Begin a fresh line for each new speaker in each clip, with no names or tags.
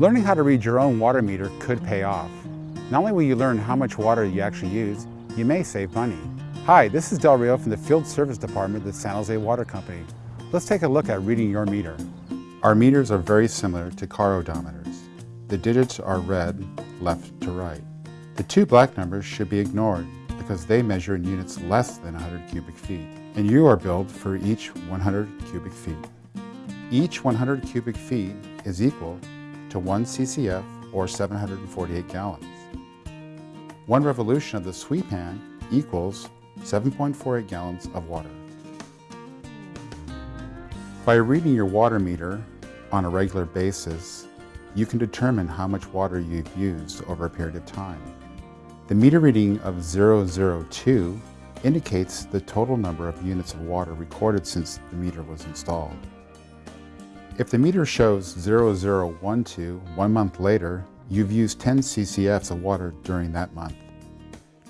Learning how to read your own water meter could pay off. Not only will you learn how much water you actually use, you may save money. Hi, this is Del Rio from the Field Service Department of the San Jose Water Company. Let's take a look at reading your meter. Our meters are very similar to car odometers. The digits are read left to right. The two black numbers should be ignored because they measure in units less than 100 cubic feet, and you are billed for each 100 cubic feet. Each 100 cubic feet is equal to 1 CCF or 748 gallons. One revolution of the sweep hand equals 7.48 gallons of water. By reading your water meter on a regular basis, you can determine how much water you've used over a period of time. The meter reading of 002 indicates the total number of units of water recorded since the meter was installed. If the meter shows 0012 one month later, you've used 10 ccfs of water during that month.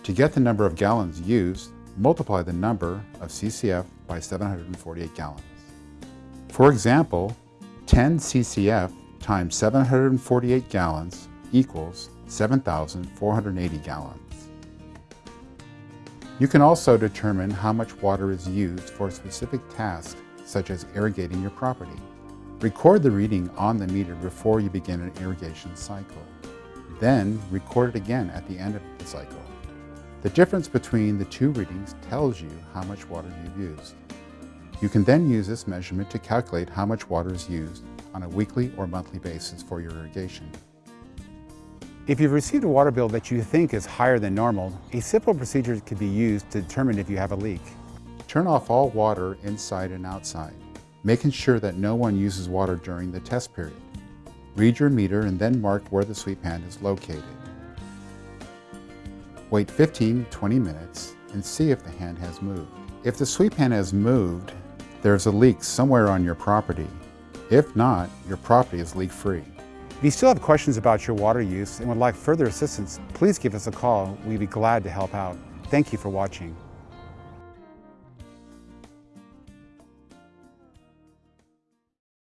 To get the number of gallons used, multiply the number of ccf by 748 gallons. For example, 10 ccf times 748 gallons equals 7,480 gallons. You can also determine how much water is used for a specific task, such as irrigating your property. Record the reading on the meter before you begin an irrigation cycle. Then record it again at the end of the cycle. The difference between the two readings tells you how much water you've used. You can then use this measurement to calculate how much water is used on a weekly or monthly basis for your irrigation. If you've received a water bill that you think is higher than normal, a simple procedure can be used to determine if you have a leak. Turn off all water inside and outside, making sure that no one uses water during the test period. Read your meter and then mark where the sweep hand is located. Wait 15-20 minutes and see if the hand has moved. If the sweep hand has moved, there's a leak somewhere on your property. If not, your property is leak-free. If you still have questions about your water use and would like further assistance, please give us a call. We'd be glad to help out. Thank you for watching.